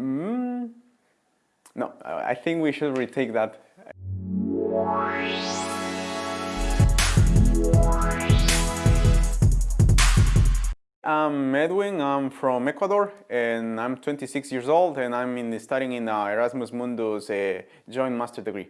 Mm, no, I think we should retake that. I'm Edwin, I'm from Ecuador and I'm 26 years old and I'm in studying in Erasmus Mundus uh, joint master degree.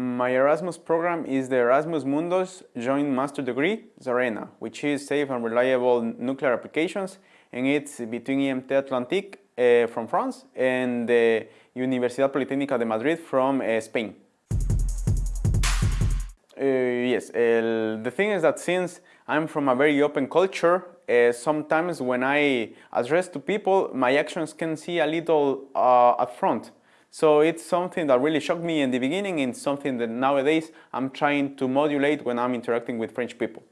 My Erasmus program is the Erasmus Mundus Joint Master Degree, SARENA, which is Safe and Reliable Nuclear Applications, and it's between IMT Atlantique uh, from France and the Universidad Politécnica de Madrid from uh, Spain. Uh, yes, the thing is that since I'm from a very open culture, uh, sometimes when I address to people, my actions can see a little uh, up front. So it's something that really shocked me in the beginning and something that nowadays I'm trying to modulate when I'm interacting with French people.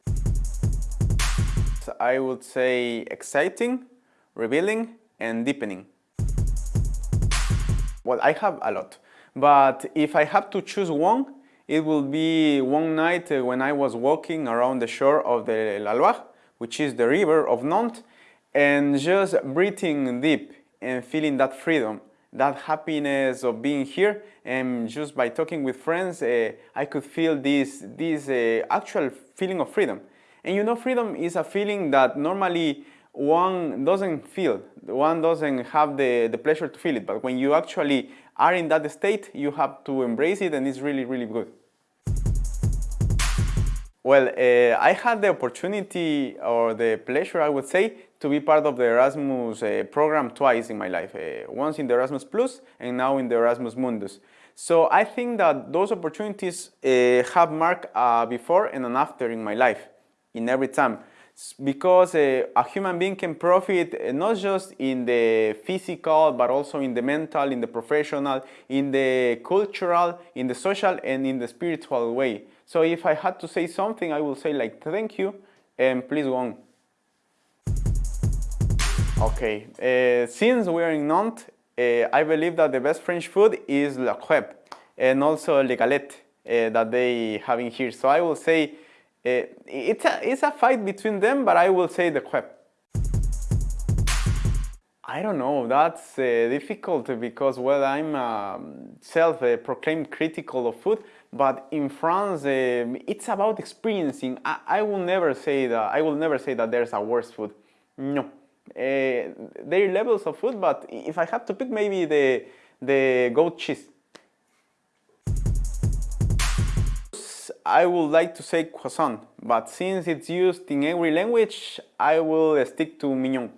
So I would say exciting, revealing and deepening. Well, I have a lot, but if I have to choose one, it will be one night uh, when I was walking around the shore of the La Loire, which is the river of Nantes, and just breathing deep and feeling that freedom that happiness of being here and just by talking with friends uh, I could feel this, this uh, actual feeling of freedom. And you know freedom is a feeling that normally one doesn't feel, one doesn't have the, the pleasure to feel it, but when you actually are in that state you have to embrace it and it's really really good. Well, uh, I had the opportunity or the pleasure, I would say, to be part of the Erasmus uh, program twice in my life. Uh, once in the Erasmus Plus and now in the Erasmus Mundus. So I think that those opportunities uh, have marked a before and an after in my life, in every time. Because uh, a human being can profit uh, not just in the physical, but also in the mental, in the professional, in the cultural, in the social, and in the spiritual way. So if I had to say something, I will say like, thank you, and please go on. Okay, uh, since we're in Nantes, uh, I believe that the best French food is la crêpe and also le galette uh, that they have in here. So I will say uh, it's, a, it's a fight between them, but I will say the crêpe. I don't know, that's uh, difficult because well, I'm um, self-proclaimed critical of food, but in France, um, it's about experiencing. I, I, will never say that. I will never say that there's a worse food. No, uh, there are levels of food, but if I have to pick, maybe the the goat cheese. I would like to say croissant, but since it's used in every language, I will stick to mignon.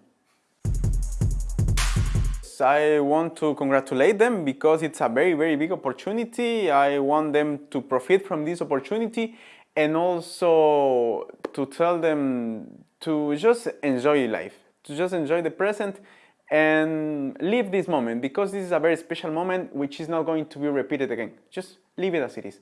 I want to congratulate them because it's a very, very big opportunity. I want them to profit from this opportunity and also to tell them to just enjoy life, to just enjoy the present and live this moment because this is a very special moment which is not going to be repeated again. Just leave it as it is.